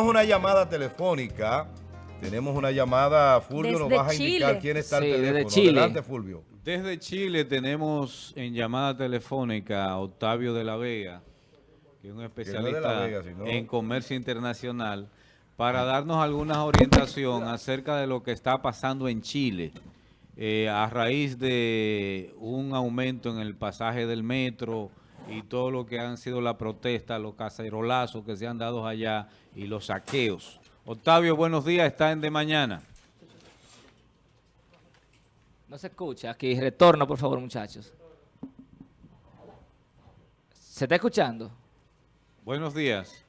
tenemos una llamada telefónica. Tenemos una llamada, Fulvio, nos vas a indicar Chile. quién está al Sí, desde teléfono. Chile. Adelante, Fulvio. Desde Chile tenemos en llamada telefónica a Octavio de la Vega, que es un especialista La Vega, sino- en comercio internacional, para darnos alguna orientación acerca de lo que está pasando en Chile eh, a raíz de un aumento en el pasaje del metro y todo lo que han sido la protesta, los cacerolazos que se han dado allá y los saqueos. Octavio, buenos días, está en De Mañana. No se escucha. Aquí, retorno, por favor, muchachos. ¿Se está escuchando? Buenos días.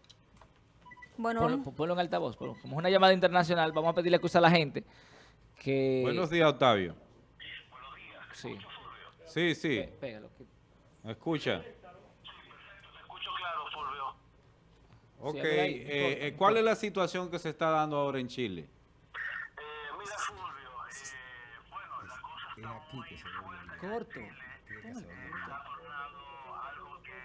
Bueno, Ponlo, ponlo en altavoz. ponlo. Como es una llamada internacional, vamos a pedirle excusa a la gente que... Buenos días, Octavio. Sí. Sí, sí, Pégalo. que- ¿me escucha? escucho claro, Fulvio. Ok, eh, eh, ¿cuál es la situación que se está dando ahora en Chile? Eh, mira, Fulvio, eh, bueno, la cosa está muy fuerte. Corto. Se ha tornado algo que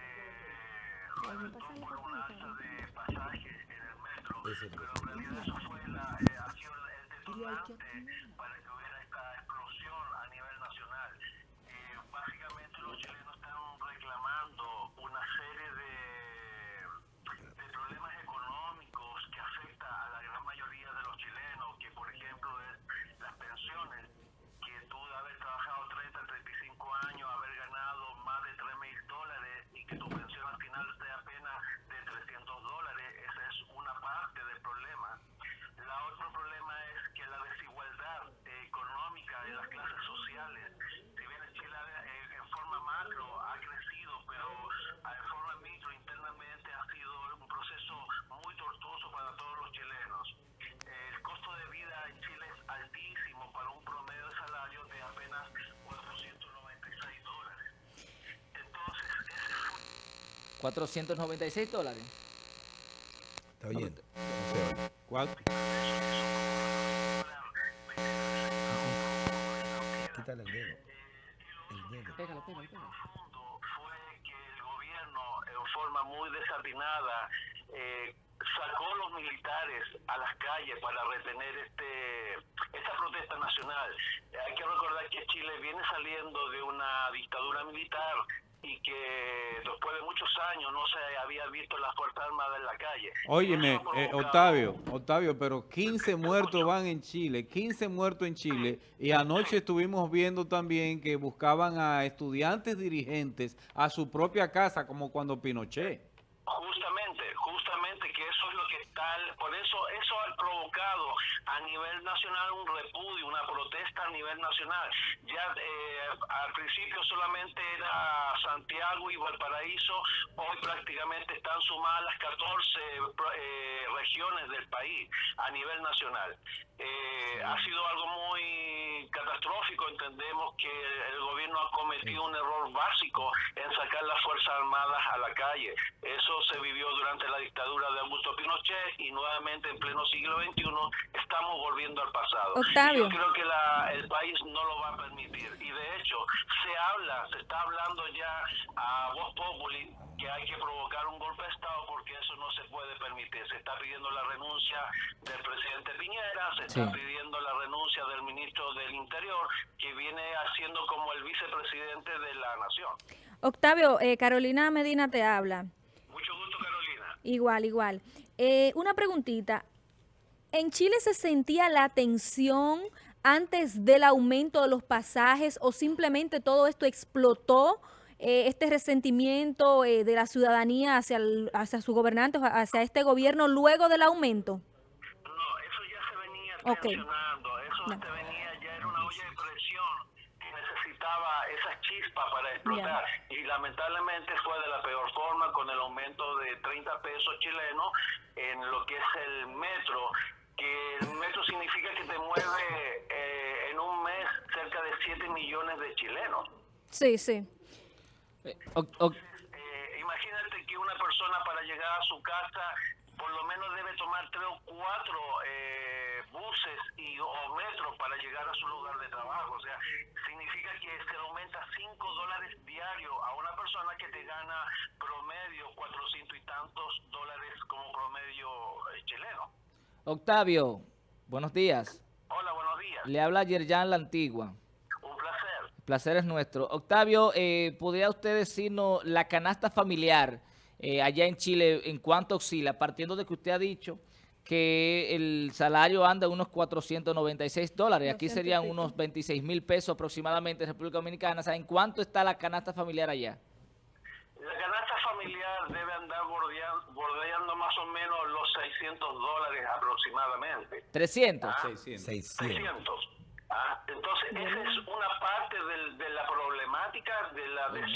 como una alza de pasajes en el metro, pero en realidad eso fue la, eh, ha sido el detonante para que hubiera esta explosión a nivel nacional. Eh, básicamente los chilenos están reclamando una serie de, de problemas económicos que afecta a la gran mayoría de los chilenos, que por ejemplo es las pensiones, que tú de haber trabajado 30, 35 años, haber ganado más de 3 mil dólares y que tu pensión al final sea apenas de 300 dólares, esa es una parte del problema. La otro problema es que la desigualdad eh, económica de las clases sociales, si bien en Chile eh, en forma macro ha crecido, pero en forma micro internamente ha sido un proceso muy tortuoso para todos los chilenos. El costo de vida en Chile es altísimo para un promedio de salario de apenas 496 dólares. Entonces, ese fue 496 dólares. ¿Está oyendo? No se oye. ¿Cuál? Quítale el dedo. El dedo. Pégalo, pégalo, pégalo. fue que el gobierno, en forma muy desatinada, eh, sacó los militares a las calles para retener este esta protesta nacional. Eh, hay que recordar que Chile viene saliendo de una dictadura militar y que después de muchos años no se había visto las Fuerzas Armadas en la calle. Óyeme, eh, Octavio, Octavio, pero 15 muertos van en Chile, 15 muertos en Chile, y anoche estuvimos viendo también que buscaban a estudiantes dirigentes a su propia casa, como cuando Pinochet. Justamente, eso es lo que está, por eso eso ha provocado a nivel nacional un repudio, una protesta a nivel nacional. Ya eh, al principio solamente era Santiago y Valparaíso, hoy prácticamente están sumadas las 14 pro- eh, regiones del país a nivel nacional. Eh, ha sido algo muy catastrófico, entendemos que el gobierno ha cometido un error básico en sacar las Fuerzas Armadas a la calle. Eso se vivió durante la dictadura de Augusto Pinochet y nuevamente en pleno siglo XXI estamos volviendo al pasado. Octavio. Yo creo que la- el país no lo va a permitir. Y de hecho, se habla, se está hablando ya a voz populi que hay que provocar un golpe de Estado porque eso no se puede permitir. Se está pidiendo la renuncia del presidente Piñera, se está Sí. pidiendo la renuncia del ministro del Interior, que viene haciendo como el vicepresidente de la nación. Octavio, eh, Carolina Medina te habla. Igual, igual. Eh, una preguntita. ¿En Chile se sentía la tensión antes del aumento de los pasajes o simplemente todo esto explotó? eh, este resentimiento eh, de la ciudadanía hacia, el- hacia su gobernante, hacia este gobierno luego del aumento. No, eso ya se venía Ok. tensionando, eso Ya. te venía, ya era una olla de presión que necesitaba esa chispa para explotar. Y lamentablemente fue de la peor forma con el aumento de 30 pesos chilenos en lo que es el metro, que el metro significa que te mueve eh, en un mes cerca de 7 millones de chilenos. Sí, sí. Eh, Eh, imagínate que una persona para llegar a su casa por lo menos debe tomar tres o cuatro eh, buses y o metros para llegar a su lugar de trabajo. O sea, significa que se le aumenta 5 dólares diarios a una persona que te gana promedio 400 y tantos dólares como promedio eh, chileno. Octavio, buenos días. Hola, buenos días. Le habla Yerjan La Antigua. Un placer. El placer es nuestro. Octavio, eh, ¿podría usted decirnos la canasta familiar eh, allá en Chile en cuánto oscila? Partiendo de que usted ha dicho que el salario anda a unos 496 dólares. Aquí 200 y serían unos 26 mil pesos aproximadamente en República Dominicana. O sea, ¿en cuánto está la canasta familiar allá? La canasta familiar debe andar bordeando, bordeando más o menos los 600 dólares aproximadamente. 300. Ah, 600. 600. 600. Ah, entonces, esa es una parte del- de la problemática de la desigualdad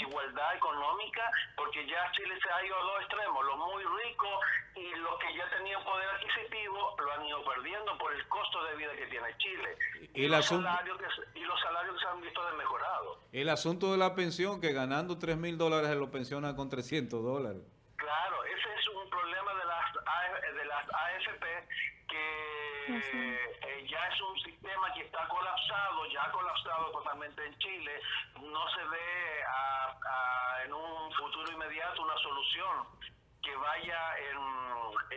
porque ya Chile se ha ido a dos extremos, los muy ricos y los que ya tenían poder adquisitivo lo han ido perdiendo por el costo de vida que tiene Chile. Y el los, asunto- salarios que, se- y los salarios que se han visto desmejorados. El asunto de la pensión, que ganando 3 mil dólares se lo pensiona con 300 dólares. Claro, ese es un problema de las, A- de las AFP que ya es un sistema que está colapsado, ya ha colapsado totalmente en Chile. No se ve a- a- en un futuro inmediato una solución que vaya en,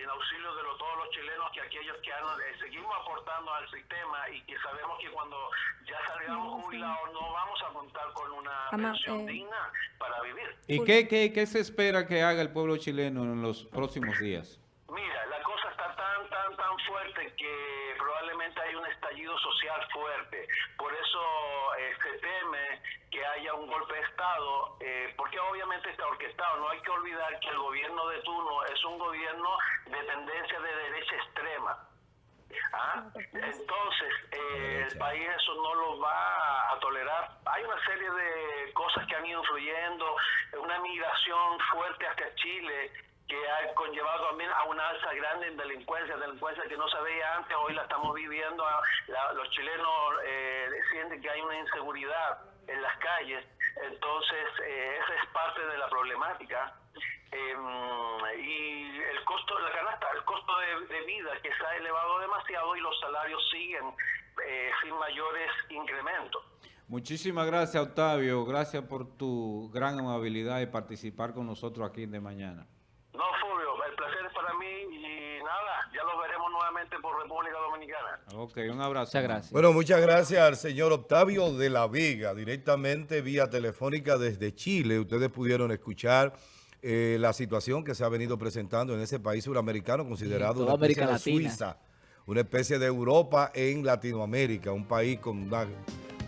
en auxilio de lo- todos los chilenos, que aquellos que han, eh, seguimos aportando al sistema y que sabemos que cuando ya salgamos jubilados no vamos a contar con una pensión eh, digna para vivir. ¿Y qué, qué, qué se espera que haga el pueblo chileno en los próximos días? Mira, la cosa está tan, tan, tan fuerte que probablemente hay un estallido social fuerte. Por eso eh, se teme que haya un golpe de Estado, eh, porque obviamente está orquestado. No hay que olvidar que el gobierno de turno es un gobierno de tendencia de derecha extrema. ¿Ah? Entonces, eh, el país eso no lo va a tolerar. Hay una serie de cosas que han ido influyendo, una migración fuerte hacia Chile que ha conllevado también a una alza grande en delincuencia, delincuencia que no se veía antes, hoy la estamos viviendo, La- los chilenos eh, sienten que hay una inseguridad en las calles, entonces eh, esa es parte de la problemática. Eh, y el costo, la canasta, el costo de, de vida que se ha elevado demasiado y los salarios siguen eh, sin mayores incrementos. Muchísimas gracias, Octavio. Gracias por tu gran amabilidad y participar con nosotros aquí De Mañana. No, Fulvio, el placer es para mí y nada, ya los por República Dominicana. Ok, un abrazo. Muchas gracias. Bueno, muchas gracias al señor Octavio de la Vega, directamente vía telefónica desde Chile. Ustedes pudieron escuchar eh, la situación que se ha venido presentando en ese país suramericano considerado una especie América de Latina. Suiza, una especie de Europa en Latinoamérica, un país con una,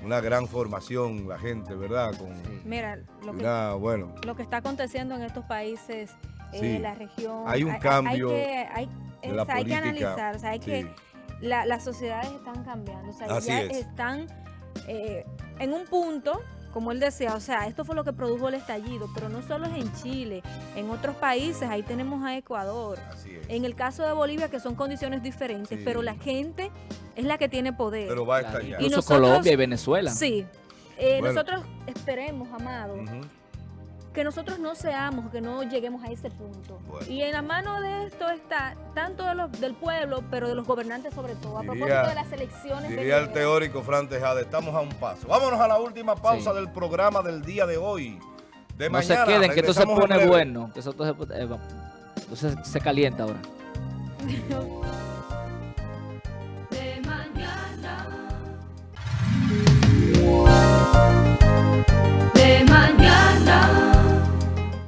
una gran formación, la gente, ¿verdad? Con Mira, lo que, bueno, lo que está aconteciendo en estos países, eh, Sí. la región. Hay un cambio que, hay, de la es- hay que analizar, o sea, hay Sí. que. la- las sociedades están cambiando, o sea, Así ya es. están eh, en un punto, como él decía, o sea, esto fue lo que produjo el estallido, pero no solo es en Chile, en otros países, ahí tenemos a Ecuador. así es. En el caso de Bolivia, que son condiciones diferentes, Sí. pero la gente es la que tiene poder. Pero va a estallar. Y Incluso nosotros- Colombia y Venezuela. Sí. Eh, Bueno. Nosotros esperemos, amado. Que nosotros no seamos, que no lleguemos a ese punto. Bueno. Y en la mano de esto está tanto de los, del pueblo, pero de los gobernantes sobre todo, a Diría- propósito de las elecciones. Diría el teórico Fran Tejada, estamos a un paso. Vámonos a la última pausa Sí. del programa del día de hoy. De No mañana. se queden, que esto se pone bueno. Que eso, entonces, eh, entonces se calienta ahora.